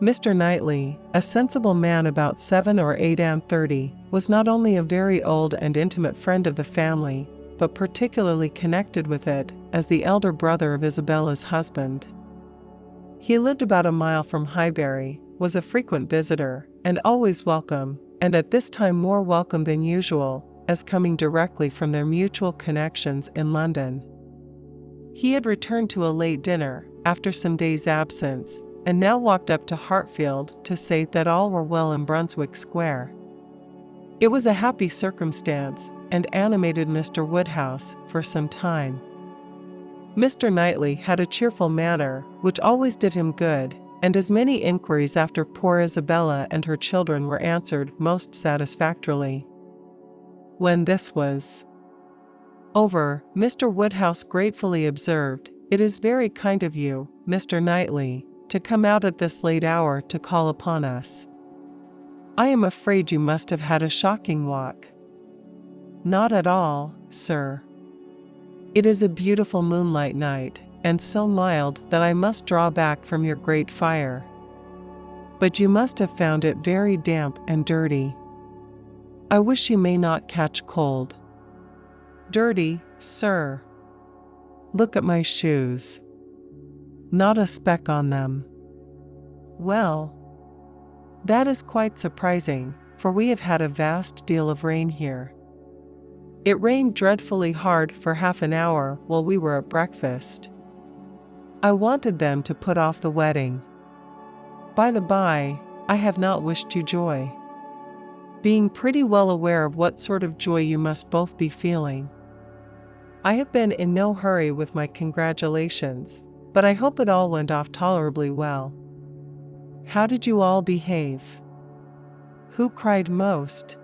Mr. Knightley, a sensible man about seven or eight and thirty, was not only a very old and intimate friend of the family, but particularly connected with it as the elder brother of Isabella's husband. He lived about a mile from Highbury, was a frequent visitor, and always welcome, and at this time more welcome than usual, as coming directly from their mutual connections in London. He had returned to a late dinner, after some days' absence, and now walked up to Hartfield to say that all were well in Brunswick Square. It was a happy circumstance, and animated Mr. Woodhouse for some time. Mr. Knightley had a cheerful manner, which always did him good, and as many inquiries after poor Isabella and her children were answered most satisfactorily. When this was over, Mr. Woodhouse gratefully observed, It is very kind of you, Mr. Knightley, to come out at this late hour to call upon us. I am afraid you must have had a shocking walk. Not at all, sir. It is a beautiful moonlight night, and so mild that I must draw back from your great fire. But you must have found it very damp and dirty. I wish you may not catch cold. Dirty, sir. Look at my shoes. Not a speck on them. Well, that is quite surprising, for we have had a vast deal of rain here. It rained dreadfully hard for half an hour while we were at breakfast. I wanted them to put off the wedding. By the by, I have not wished you joy. Being pretty well aware of what sort of joy you must both be feeling. I have been in no hurry with my congratulations, but I hope it all went off tolerably well. How did you all behave? Who cried most?